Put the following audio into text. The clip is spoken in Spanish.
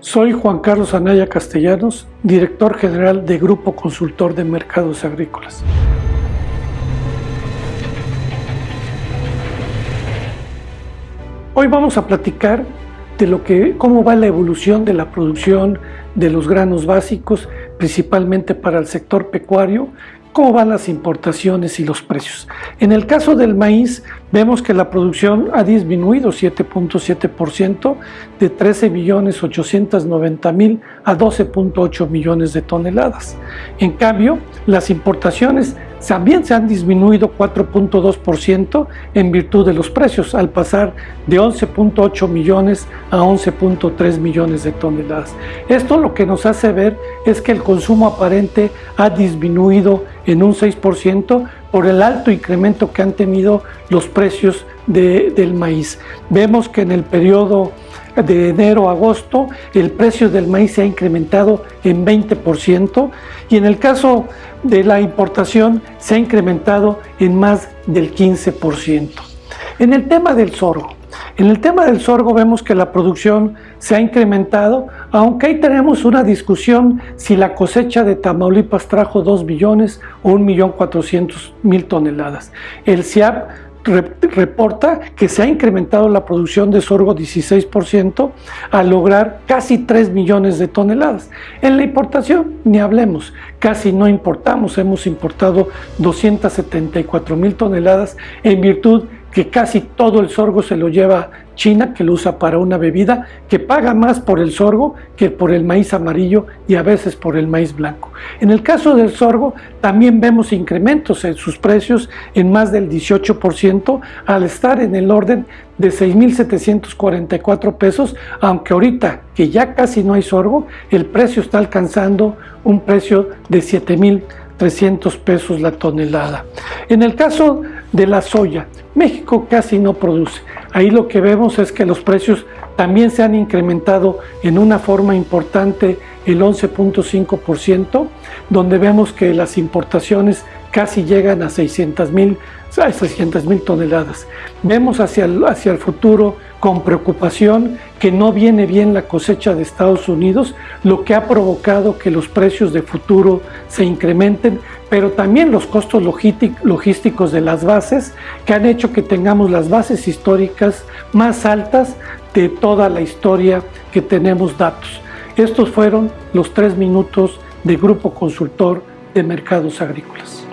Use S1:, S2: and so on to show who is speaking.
S1: Soy Juan Carlos Anaya Castellanos, director general de Grupo Consultor de Mercados Agrícolas. Hoy vamos a platicar de lo que, cómo va la evolución de la producción de los granos básicos, principalmente para el sector pecuario, cómo van las importaciones y los precios. En el caso del maíz, vemos que la producción ha disminuido 7.7% de 13 millones 890 mil a 12.8 millones de toneladas. En cambio, las importaciones también se han disminuido 4.2% en virtud de los precios, al pasar de 11.8 millones a 11.3 millones de toneladas. Esto lo que nos hace ver es que el consumo aparente ha disminuido en un 6% por el alto incremento que han tenido los precios del maíz. Vemos que en el periodo de enero a agosto el precio del maíz se ha incrementado en 20% y en el caso de la importación se ha incrementado en más del 15%. En el tema del sorgo, en el tema del sorgo vemos que la producción se ha incrementado, aunque ahí tenemos una discusión si la cosecha de Tamaulipas trajo 2 millones o 1.400.000 toneladas. El CIAP reporta que se ha incrementado la producción de sorgo 16% a lograr casi 3 millones de toneladas. En la importación, ni hablemos, casi no importamos, hemos importado 274 mil toneladas en virtud que casi todo el sorgo se lo lleva China, que lo usa para una bebida, que paga más por el sorgo que por el maíz amarillo y a veces por el maíz blanco. En el caso del sorgo también vemos incrementos en sus precios en más del 18% al estar en el orden de 6.744 pesos, aunque ahorita que ya casi no hay sorgo, el precio está alcanzando un precio de 7.300 pesos la tonelada. En el caso de la soya, México casi no produce. Ahí lo que vemos es que los precios también se han incrementado en una forma importante el 11.5%, donde vemos que las importaciones casi llegan a 600 mil 600 mil toneladas. Vemos hacia el, hacia el futuro con preocupación que no viene bien la cosecha de Estados Unidos, lo que ha provocado que los precios de futuro se incrementen, pero también los costos logísticos de las bases, que han hecho que tengamos las bases históricas más altas de toda la historia que tenemos datos. Estos fueron los tres minutos de Grupo Consultor de Mercados Agrícolas.